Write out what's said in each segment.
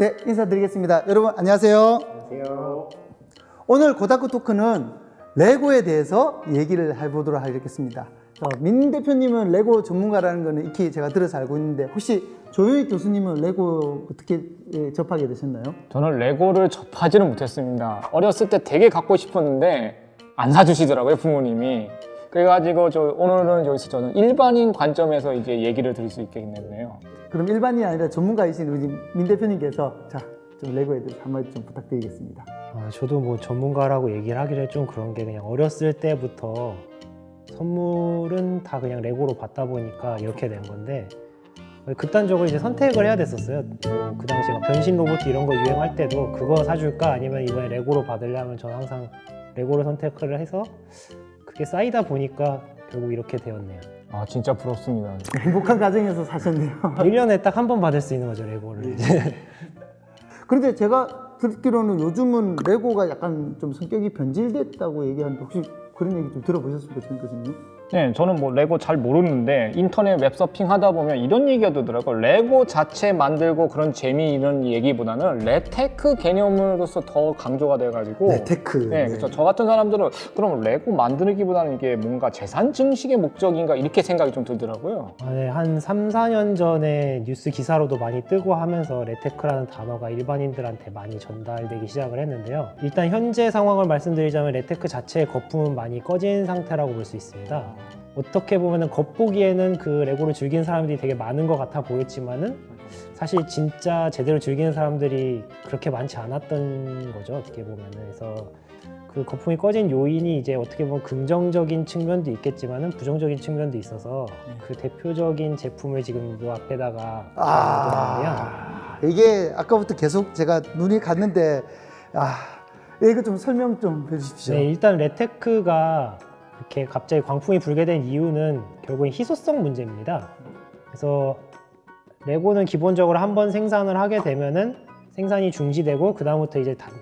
네, 인사드리겠습니다. 여러분 안녕하세요. 안녕하세요. 오늘 고다쿠 토크는 레고에 대해서 얘기를 해보도록 하겠습니다. 어, 민 대표님은 레고 전문가라는 거는 익히 제가 들어서 알고 있는데 혹시 조효익 교수님은 레고 어떻게 예, 접하게 되셨나요? 저는 레고를 접하지는 못했습니다. 어렸을 때 되게 갖고 싶었는데 안 사주시더라고요 부모님이. 그래가지고 저 오늘은 여기서 저는 일반인 관점에서 이제 얘기를 드릴 수 있겠네요. 그럼 일반인이 아니라 전문가이신 우리 민 대표님께서 자, 좀 레고에 대해서 한마디 좀 부탁드리겠습니다. 아, 저도 뭐 전문가라고 얘기를 하기를 좀 그런 게 그냥 어렸을 때부터 선물은 다 그냥 레고로 받다 보니까 이렇게 된 건데 극단적으로 이제 선택을 해야 됐었어요. 뭐 그 당시에 막 변신 로봇 이런 거 유행할 때도 그거 사줄까 아니면 이번에 레고로 받으려면 저는 항상 레고를 선택을 해서 그게 쌓이다 보니까 결국 이렇게 되었네요. 아 진짜 부럽습니다. 행복한 가정에서 사셨네요. 1년에 딱 한 번 받을 수 있는 거죠, 레고를. 이제. 그런데 제가 듣기로는 요즘은 레고가 약간 좀 성격이 변질됐다고 얘기하는데 혹시 그런 얘기 좀 들어보셨습니까, 진 교수님? 네, 저는 뭐 레고 잘 모르는데 인터넷 웹서핑 하다 보면 이런 얘기가 되더라고요. 레고 자체 만들고 그런 재미 이런 얘기보다는 레테크 개념으로서 더 강조가 돼가지고 레테크. 네, 그렇죠. 저 같은 사람들은 그럼 레고 만들기보다는 이게 뭔가 재산 증식의 목적인가 이렇게 생각이 좀 들더라고요. 아, 네, 한 3, 4년 전에 뉴스 기사로도 많이 뜨고 하면서 레테크라는 단어가 일반인들한테 많이 전달되기 시작을 했는데요. 일단 현재 상황을 말씀드리자면 레테크 자체의 거품은 많이 꺼진 상태라고 볼 수 있습니다. 어떻게 보면 겉보기에는 그 레고를 즐기는 사람들이 되게 많은 것 같아 보였지만은 사실 진짜 제대로 즐기는 사람들이 그렇게 많지 않았던 거죠. 어떻게 보면은 그래서 그 거품이 꺼진 요인이 이제 어떻게 보면 긍정적인 측면도 있겠지만은 부정적인 측면도 있어서 그 대표적인 제품을 지금 요 앞에다가. 아, 이게 아까부터 계속 제가 눈이 갔는데 아, 이거 좀 설명 좀 해주십시오. 네, 일단 레테크가 이렇게 갑자기 광풍이 불게 된 이유는 결국엔 희소성 문제입니다. 그래서 레고는 기본적으로 한 번 생산을 하게 되면은 생산이 중지되고 그 다음부터 이제 단,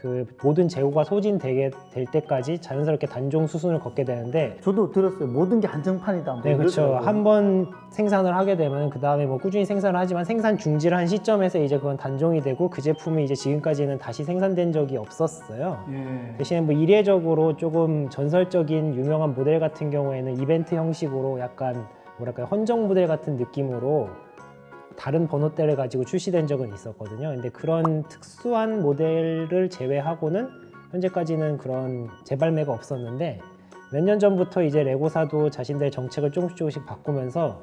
그 모든 재고가 소진되게 될 때까지 자연스럽게 단종 수순을 걷게 되는데 저도 들었어요. 모든 게 한정판이다. 뭐 네, 그렇죠. 한 번 생산을 하게 되면 그 다음에 뭐 꾸준히 생산을 하지만 생산 중지를 한 시점에서 이제 그건 단종이 되고 그 제품이 이제 지금까지는 다시 생산된 적이 없었어요. 예. 대신에 뭐 이례적으로 조금 전설적인 유명한 모델 같은 경우에는 이벤트 형식으로 약간 뭐랄까요 헌정 모델 같은 느낌으로 다른 번호대를 가지고 출시된 적은 있었거든요. 근데 그런 특수한 모델을 제외하고는 현재까지는 그런 재발매가 없었는데 몇 년 전부터 이제 레고사도 자신들의 정책을 조금씩 조금씩 바꾸면서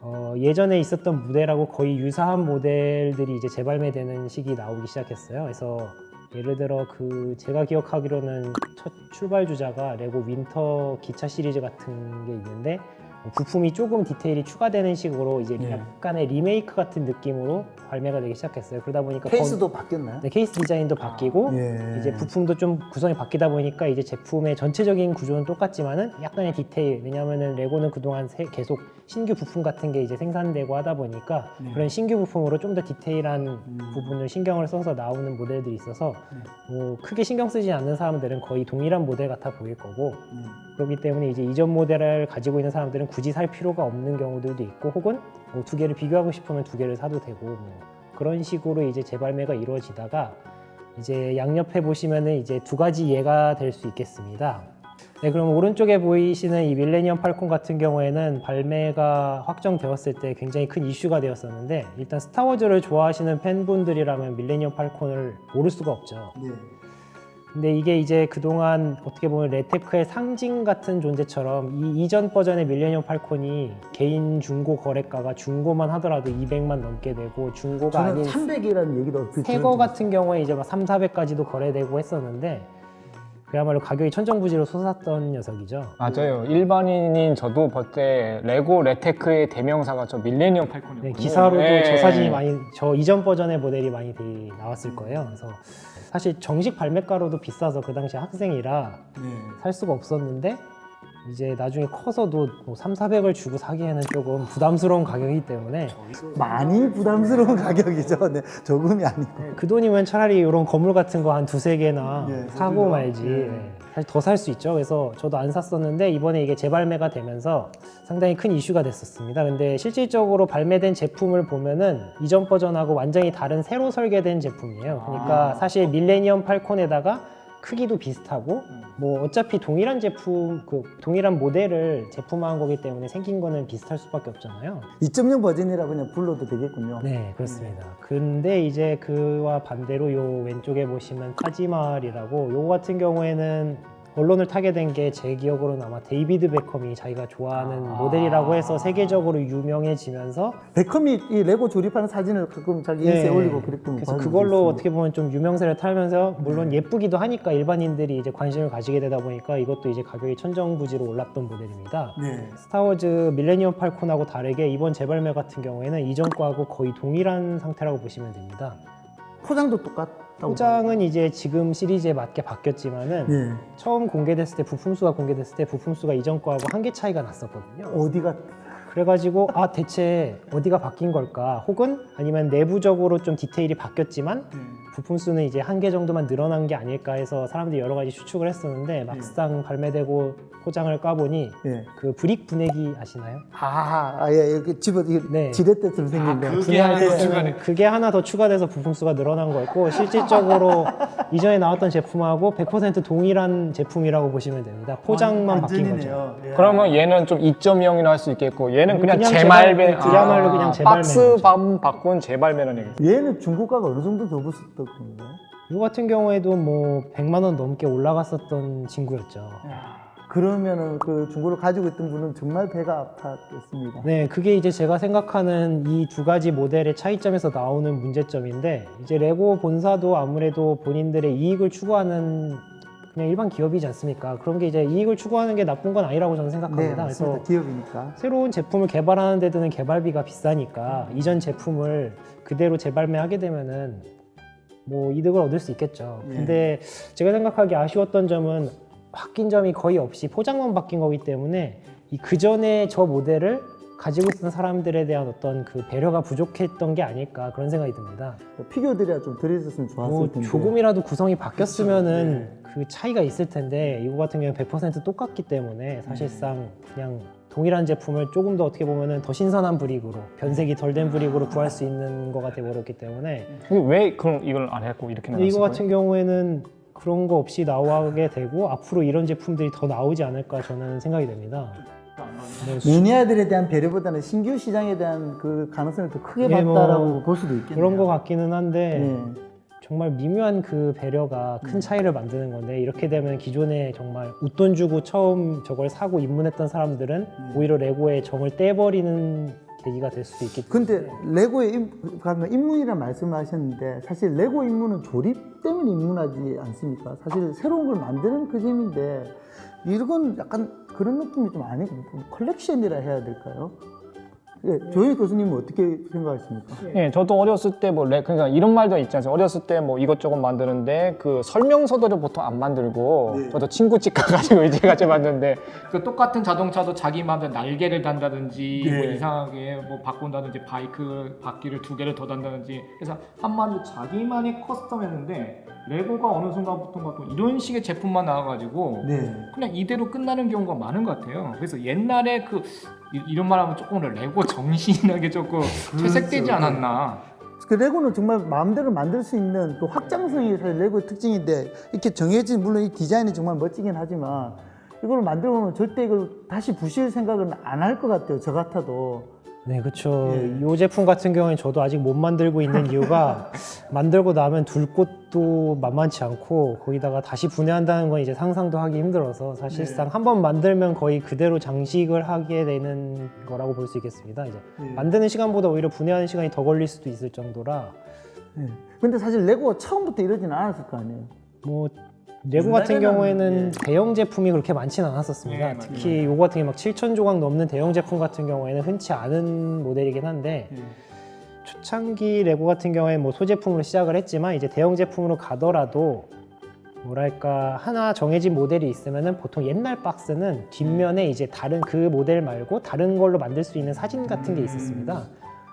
어, 예전에 있었던 모델하고 거의 유사한 모델들이 이제 재발매되는 시기 나오기 시작했어요. 그래서 예를 들어 그 제가 기억하기로는 첫 출발 주자가 레고 winter 기차 시리즈 같은 게 있는데 부품이 조금 디테일이 추가되는 식으로 이제 예. 약간의 리메이크 같은 느낌으로 발매가 되기 시작했어요. 그러다 보니까 케이스도 바뀌었나요? 네, 케이스 디자인도 바뀌고 예. 이제 부품도 좀 구성이 바뀌다 보니까 이제 제품의 전체적인 구조는 똑같지만은 약간의 디테일 왜냐하면은 레고는 그동안 세- 계속 신규 부품 같은 게 이제 생산되고 하다 보니까 네. 그런 신규 부품으로 좀 더 디테일한 음. 부분을 신경을 써서 나오는 모델들이 있어서 뭐 크게 신경 쓰지 않는 사람들은 거의 동일한 모델 같아 보일 거고 음. 그렇기 때문에 이제 이전 모델을 가지고 있는 사람들은 굳이 살 필요가 없는 경우들도 있고 혹은 뭐 두 개를 비교하고 싶으면 두 개를 사도 되고 뭐 그런 식으로 이제 재발매가 이루어지다가 이제 양옆에 보시면은 이제 두 가지 예가 될 수 있겠습니다. 네, 그럼 오른쪽에 보이시는 이 밀레니엄 팔콘 같은 경우에는 발매가 확정되었을 때 굉장히 큰 이슈가 되었었는데 일단 스타워즈를 좋아하시는 팬분들이라면 밀레니엄 팔콘을 모를 수가 없죠. 네. 근데 이게 이제 그동안 어떻게 보면 레테크의 상징 같은 존재처럼 이 이전 버전의 밀레니엄 팔콘이 개인 중고 거래가가 중고만 하더라도 200만 넘게 되고 중고가 아닌 300이라는 얘기도 얼핏 새거 같은 경우에 이제 막 3, 400까지도 거래되고 했었는데 그야말로 가격이 천정부지로 솟았던 녀석이죠. 맞아요. 일반인인 저도 그때 레고 레테크의 대명사가 저 밀레니엄 팔콘이었거든요. 네, 기사로도 네. 저 사진이 많이 저 이전 버전의 모델이 많이 되- 나왔을 거예요. 그래서 사실 정식 발매가로도 비싸서 그 당시 학생이라 네. 살 수가 없었는데 이제 나중에 커서도 뭐 3, 400을 주고 사기에는 조금 부담스러운 가격이기 때문에 많이 부담스러운 가격이죠. 네, 조금이 아니고. 그 돈이면 차라리 이런 건물 같은 거 한 두세 개나 네, 사고 그죠. 말지 네. 네. 사실 더 살 수 있죠 그래서 저도 안 샀었는데 이번에 이게 재발매가 되면서 상당히 큰 이슈가 됐었습니다 근데 실질적으로 발매된 제품을 보면은 이전 버전하고 완전히 다른 새로 설계된 제품이에요 그러니까 아. 사실 밀레니엄 팔콘에다가 크기도 비슷하고 뭐 어차피 동일한 제품 그 동일한 모델을 제품화한 거기 때문에 생긴 거는 비슷할 수밖에 없잖아요 2.0 버전이라 그냥 불러도 되겠군요. 네, 그렇습니다. 근데 이제 그와 반대로 요 왼쪽에 보시면 타지마할이라고 요거 같은 경우에는 언론을 타게 된 게 제 기억으로는 아마 데이비드 베컴이 자기가 좋아하는 아. 모델이라고 해서 세계적으로 유명해지면서 베컴이 이 레고 조립하는 사진을 가끔 자기 인스타에 올리고 그랬던 그래서 거 그걸로 어떻게 보면 좀 유명세를 타면서 물론 예쁘기도 하니까 일반인들이 이제 관심을 가지게 되다 보니까 이것도 이제 가격이 천정부지로 올랐던 모델입니다. 네. 스타워즈 밀레니엄 팔콘하고 다르게 이번 재발매 같은 경우에는 이전 거하고 거의 동일한 상태라고 보시면 됩니다. 포장도 똑같다고. 포장은 이제 지금 시리즈에 맞게 바뀌었지만은 네. 처음 공개됐을 때 부품수가 공개됐을 때 부품수가 이전 거하고 한 개 차이가 났었거든요. 어디가 그래가지고 아 대체 어디가 바뀐 걸까? 혹은 아니면 내부적으로 좀 디테일이 바뀌었지만 부품 수는 이제 한 개 정도만 늘어난 게 아닐까 해서 사람들이 여러 가지 추측을 했었는데 막상 발매되고 포장을 까보니 예. 그 브릭 분해기 아시나요? 아, 아, 예, 이렇게 집어 이게 네. 지렛대처럼 생긴 거. 그게 분해할 하나 더 때는 추가돼. 그게 하나 더 추가돼서 부품 수가 늘어난 거였고 실질적으로 이전에 나왔던 제품하고 100% 동일한 제품이라고 보시면 됩니다. 포장만 바뀐 거죠. 예. 그러면 얘는 좀 2.0이라 할 수 있겠고 얘는 그냥, 그냥 재발매 재발- 그야말로 그냥 재발매인 박스. 반 바꾼 재발매라는 얘기 얘는 중고가가 어느 정도 더 붙었던 건가요? 이거 같은 경우에도 뭐 100만 원 넘게 올라갔었던 친구였죠. 그러면은 그 중고를 가지고 있던 분은 정말 배가 아팠겠습니다. 네, 그게 이제 제가 생각하는 이 두 가지 모델의 차이점에서 나오는 문제점인데 이제 레고 본사도 아무래도 본인들의 이익을 추구하는 그냥 일반 기업이지 않습니까? 그런 게 이제 이익을 추구하는 게 나쁜 건 아니라고 저는 네, 생각합니다. 맞습니다. 기업이니까. 새로운 제품을 개발하는 데 드는 개발비가 비싸니까 이전 제품을 그대로 재발매하게 되면은 뭐 이득을 얻을 수 있겠죠. 예. 근데 제가 생각하기 아쉬웠던 점은 바뀐 점이 거의 없이 포장만 바뀐 거기 때문에 이 그전에 저 모델을 가지고 있던 사람들에 대한 어떤 그 배려가 부족했던 게 아닐까 그런 생각이 듭니다. 피규어들이야 좀 들어있었으면 좋았을 뭐 텐데. 조금이라도 구성이 바뀌었으면은 그 차이가 있을 텐데 이거 같은 경우는 100% 똑같기 때문에 사실상 그냥 동일한 제품을 조금 더 어떻게 보면은 더 신선한 브릭으로 변색이 덜 된 브릭으로 구할 수 있는 거가 되어버렸기 때문에 근데 왜 그럼 이걸 안 했고 이렇게 근데 이거 나왔을까요? 같은 경우에는 그런 거 없이 나오게 되고 앞으로 이런 제품들이 더 나오지 않을까 저는 생각이 됩니다. 네, 수- 매니아들에 대한 배려보다는 신규 시장에 대한 그 가능성을 더 크게 예, 뭐 봤다라고 볼 수도 있겠네요. 그런 거 같기는 한데 네. 정말 미묘한 그 배려가 큰 차이를 만드는 건데 이렇게 되면 기존에 정말 웃돈 주고 처음 저걸 사고 입문했던 사람들은 오히려 레고의 정을 떼버리는 계기가 될 수도 때문에 근데 레고의 임, 방금 입문이라는 말씀을 하셨는데 사실 레고 입문은 조립 때문에 입문하지 않습니까? 사실 새로운 걸 만드는 그 재미인데 이건 약간 그런 느낌이 좀 아니고 좀 컬렉션이라 해야 될까요? 예, 조현희 교수님은 어떻게 생각하십니까? 예, 저도 어렸을 때 뭐 그러니까 이런 말도 있지 않습니까? 어렸을 때 뭐 이것저것 만드는데 그 설명서들을 보통 안 만들고 네. 저도 친구 집 가가지고 이제 같이 만드는데 그 똑같은 자동차도 자기 마음대로 날개를 단다든지 네. 뭐 이상하게 뭐 바꾼다든지 바이크 바퀴를 두 개를 더 단다든지 그래서 한마디로 자기만의 custom했는데 레고가 어느 순간부터가 또 이런 식의 제품만 나와가지고 네. 그냥 이대로 끝나는 경우가 많은 것 같아요. 그래서 옛날에 그 이- 이런 말하면 조금 레고 정신이란 게 조금 퇴색되지 않았나. 그 레고는 정말 마음대로 만들 수 있는 그 확장성이 사실 레고의 특징인데 이렇게 정해진 물론 이 디자인이 정말 멋지긴 하지만 이걸 만들어 보면 절대 이걸 다시 부실 생각은 안 할 것 같아요. 저 같아도. 네, 그렇죠. 예. 이 제품 같은 경우는 저도 아직 못 만들고 있는 이유가 만들고 나면 둘 곳도 만만치 않고 거기다가 다시 분해한다는 건 이제 상상도 하기 힘들어서 사실상 네. 한번 만들면 거의 그대로 장식을 하게 되는 거라고 볼 수 있겠습니다. 이제 예. 만드는 시간보다 오히려 분해하는 시간이 더 걸릴 수도 있을 정도라 예. 근데 사실 레고가 처음부터 이러지는 않았을 거 아니에요. 뭐 레고 같은 경우에는 예. 대형 제품이 그렇게 많지는 않았었습니다. 예, 맞아요. 특히 요거 같은 게 막 7천 조각 넘는 대형 제품 같은 경우에는 흔치 않은 모델이긴 한데 초창기 레고 같은 경우에 뭐 소제품으로 시작을 했지만 이제 대형 제품으로 가더라도 뭐랄까 하나 정해진 모델이 있으면은 보통 옛날 박스는 뒷면에 이제 다른 그 모델 말고 다른 걸로 만들 수 있는 사진 같은 게 있었습니다.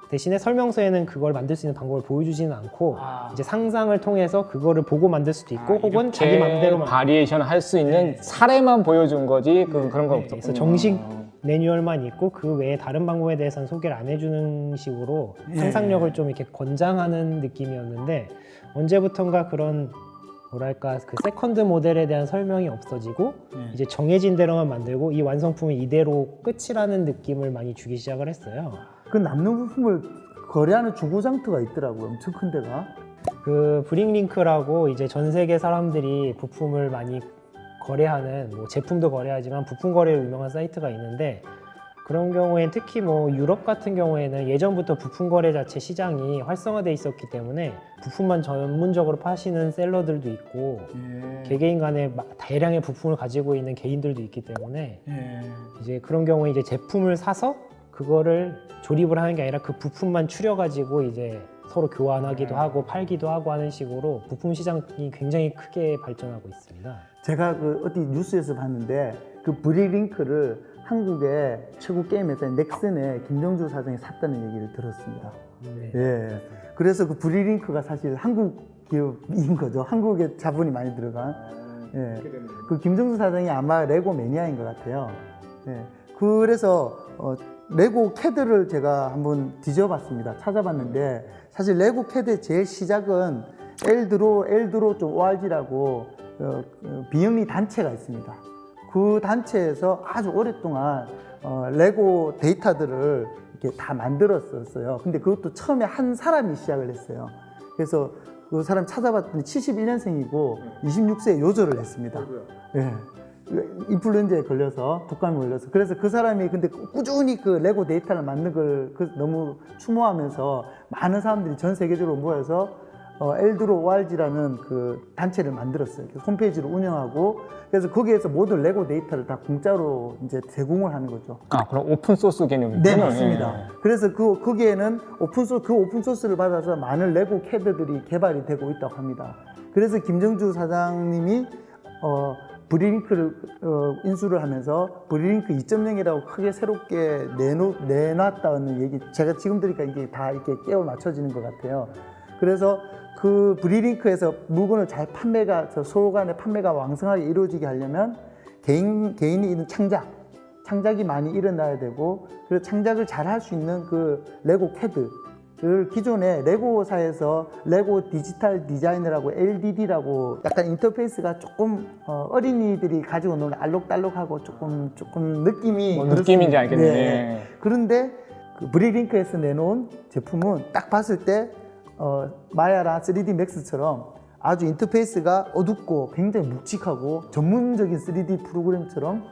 대신에 설명서에는 그걸 만들 수 있는 방법을 보여주지는 않고 아. 이제 상상을 통해서 그거를 보고 만들 수도 있고 혹은 자기 맘대로 만 variation 할 수 있는 사례만 보여준 거지 그, 그런 건 네, 없었고 그래서 정식 매뉴얼만 있고 그 외에 다른 방법에 대해서는 소개를 안 해주는 식으로 예. 상상력을 좀 이렇게 권장하는 느낌이었는데 언제부턴가 그런 뭐랄까 그 second 모델에 대한 설명이 없어지고 예. 이제 정해진 대로만 만들고 이 완성품이 이대로 끝이라는 느낌을 많이 주기 시작을 했어요. 그 남는 부품을 거래하는 중고장터가 있더라고요. 엄청 큰 데가. 그 BrickLink라고 이제 전 세계 사람들이 부품을 많이 거래하는 뭐 제품도 거래하지만 부품 거래로 유명한 사이트가 있는데 그런 경우엔 특히 뭐 유럽 같은 경우에는 예전부터 부품 거래 자체 시장이 활성화돼 있었기 때문에 부품만 전문적으로 파시는 셀러들도 있고 개개인 간에 마- 대량의 부품을 가지고 있는 개인들도 있기 때문에 이제 그런 경우에 이제 제품을 사서 그거를 조립을 하는 게 아니라 그 부품만 추려가지고 이제 서로 교환하기도 하고 팔기도 하고 하는 식으로 부품 시장이 굉장히 크게 발전하고 있습니다. 제가 그 어디 뉴스에서 봤는데 그 BrickLink를 한국의 최고 게임 회사 넥슨의 김정주 사장이 샀다는 얘기를 들었습니다. 네. 예. 그래서 그 BrickLink가 사실 한국 기업인 거죠. 한국에 자본이 많이 들어간. 예. 그 김정주 사장이 아마 레고 매니아인 것 같아요. 예. 그래서 어, 레고 캐드를 제가 한번 뒤져봤습니다. 찾아봤는데 사실 레고 캐드의 제일 시작은 엘드로 엘드로 좀 ORG라고 어, 어, 비영리 단체가 있습니다. 그 단체에서 아주 오랫동안 어, 레고 데이터들을 이렇게 다 만들었었어요. 근데 그것도 처음에 한 사람이 시작을 했어요. 그래서 그 사람 찾아봤더니 71년생이고 26세에 요절을 했습니다. 예. 인플루엔자에 걸려서 독감에 걸려서 그래서 그 사람이 근데 꾸준히 그 레고 데이터를 만든 걸 그 너무 추모하면서 많은 사람들이 전 세계적으로 모여서 어, LDraw.org라는 그 단체를 만들었어요. 홈페이지를 운영하고 그래서 거기에서 모든 레고 데이터를 다 공짜로 이제 제공을 하는 거죠. 아 그럼 open source 개념이군요. 네 맞습니다. 그래서 그 거기에는 open sour- 그 open source를 받아서 많은 레고 캐드들이 개발이 되고 있다고 합니다. 그래서 김정주 사장님이 어, BrickLink를 어, 인수를 하면서 BrickLink 2.0이라고 크게 새롭게 내놓, 내놨다는 얘기 제가 지금 들으니까 이게 다 이렇게 끼워 맞춰지는 것 같아요. 그래서 그 BrickLink에서 물건을 잘 판매가 저 서로 간의 판매가 왕성하게 이루어지게 하려면 개인 개인이 있는 창작 창작이 많이 일어나야 되고 그 창작을 잘 할 수 있는 그 레고 캐드 를 기존에 레고사에서 LEGO Digital Designer라고 LDD라고 약간 인터페이스가 조금 어, 어린이들이 가지고 노는 알록달록하고 조금 조금 느낌이 뭐. 느낌인지 알겠네. 네. 그런데 그 BrickLink에서 내놓은 제품은 딱 봤을 때 어, Maya나 3D Max처럼 아주 인터페이스가 어둡고 굉장히 묵직하고 전문적인 3D 프로그램처럼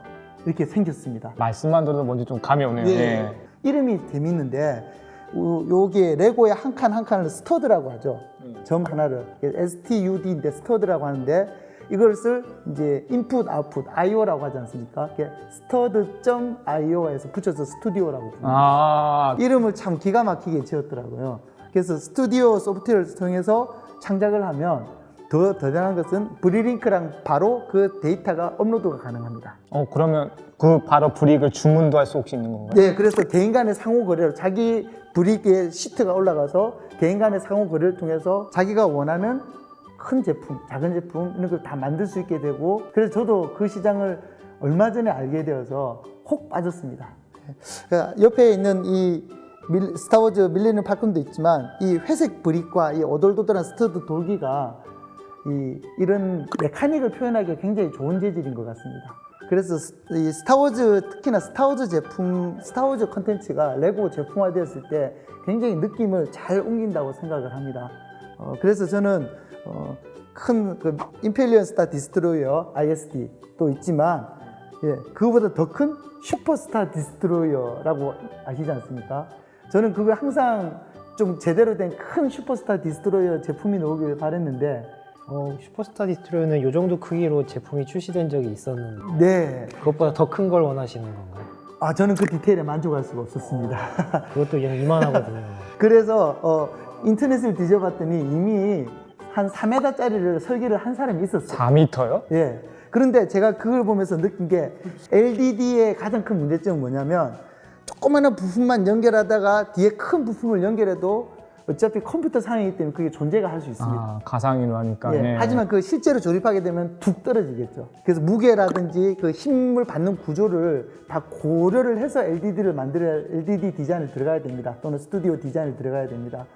이렇게 생겼습니다. 말씀만 들어도 뭔지 좀 감이 오네요. 예. 예. 이름이 재밌는데 요- 요게 레고의 한 칸 한 칸을 stud라고 하죠. 점 하나를 STUD인데 stud라고 하는데 이것을 이제 input output IO라고 하지 않습니까? stud.io에서 붙여서 스튜디오라고 부릅니다. 아 이름을 참 기가 막히게 지었더라고요. 그래서 스튜디오 소프트웨어를 통해서 창작을 하면 더 대단한 것은 BrickLink랑 바로 그 데이터가 업로드가 가능합니다. 어 그러면 그 바로 brick을 주문도 할 수 혹시 있는 건가요? 네, 그래서 개인 간의 상호 거래로 자기 brick에 시트가 올라가서 개인 간의 상호 거래를 통해서 자기가 원하는 큰 제품, 작은 제품 이런 걸 다 만들 수 있게 되고 그래서 저도 그 시장을 얼마 전에 알게 되어서 혹 빠졌습니다. 그러니까 옆에 있는 이 밀- 스타워즈 Millennium Falcon도 있지만 이 회색 brick과 이 오돌도돌한 stud 돌기가 이, 이런 mechanic을 표현하기가 굉장히 좋은 재질인 것 같습니다. 그래서 스- 이 스타워즈 특히나 스타워즈 제품, 스타워즈 컨텐츠가 레고 제품화 되었을 때 굉장히 느낌을 잘 옮긴다고 생각을 합니다. 어, 그래서 저는 어, 큰그 Imperial Star Destroyer ISD 또 있지만 예, 그거보다 더 큰 Super Star Destroyer라고 아시지 않습니까? 저는 그걸 항상 좀 제대로 된 큰 Super Star Destroyer 제품이 나오길 바랬는데 어, Super Star Destroyer는 이 정도 크기로 제품이 출시된 적이 있었는데 네, 그것보다 더 큰 걸 원하시는 건가요? 아 저는 그 디테일에 만족할 수가 없었습니다. 그것도 그냥 이만하거든요. 그래서 어, 인터넷을 뒤져봤더니 이미 한 4m짜리를 설계를 한 사람이 있었어요. 4m요? 예. 그런데 제가 그걸 보면서 느낀 게 LDD의 가장 큰 문제점은 뭐냐면 조그마한 부품만 연결하다가 뒤에 큰 부품을 연결해도 어차피 컴퓨터 상이기 때문에 그게 존재가 할 수 있습니다. 아, 가상으로 하니까. 예, 네. 하지만 그 실제로 조립하게 되면 툭 떨어지겠죠. 그래서 무게라든지 그 힘을 받는 구조를 다 고려를 해서 LDD를 만들어야 LDD 디자인을 들어가야 됩니다. 또는 스튜디오 디자인을 들어가야 됩니다.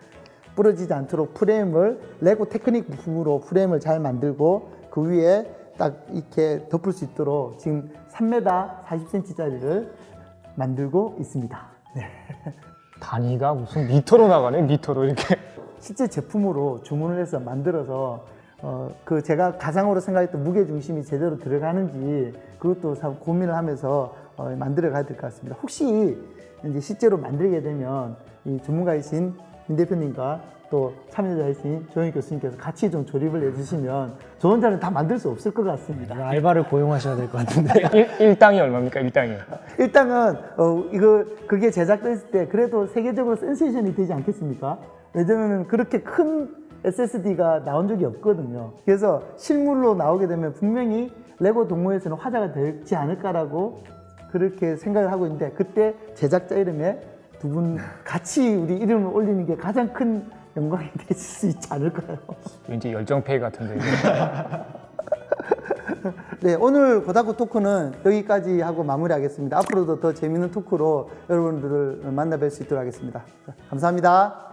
부러지지 않도록 프레임을 레고 테크닉 부품으로 프레임을 잘 만들고 그 위에 딱 이렇게 덮을 수 있도록 지금 3m 40cm짜리를 만들고 있습니다. 네. 단위가 무슨 미터로 나가네, 미터로 이렇게. 실제 제품으로 주문을 해서 만들어서 어, 그 제가 가상으로 생각했던 무게 중심이 제대로 들어가는지 그것도 참 고민을 하면서 어, 만들어 가야 될 것 같습니다. 혹시 이제 실제로 만들게 되면 이 전문가이신 민 대표님과 또 참여자이신 조영 교수님께서 같이 좀 조립을 해주시면 저 혼자는 다 만들 수 없을 것 같습니다. 알바를 고용하셔야 될 것 같은데. 일, 일당이 얼마입니까, 일당이? 일단은 어, 이거 그게 제작됐을 때 그래도 세계적으로 센세이션이 되지 않겠습니까? 왜냐면 그렇게 큰 SSD가 나온 적이 없거든요. 그래서 실물로 나오게 되면 분명히 레고 동호회에서는 화제가 되지 않을까라고 그렇게 생각을 하고 있는데 그때 제작자 이름에 두 분 같이 우리 이름을 올리는 게 가장 큰 영광이 되실 수 있지 않을까요? 왠지 열정페이 같은데. 네, 오늘 고다구 토크는 여기까지 하고 마무리하겠습니다. 앞으로도 더 재밌는 토크로 여러분들을 만나 뵐 수 있도록 하겠습니다. 자, 감사합니다.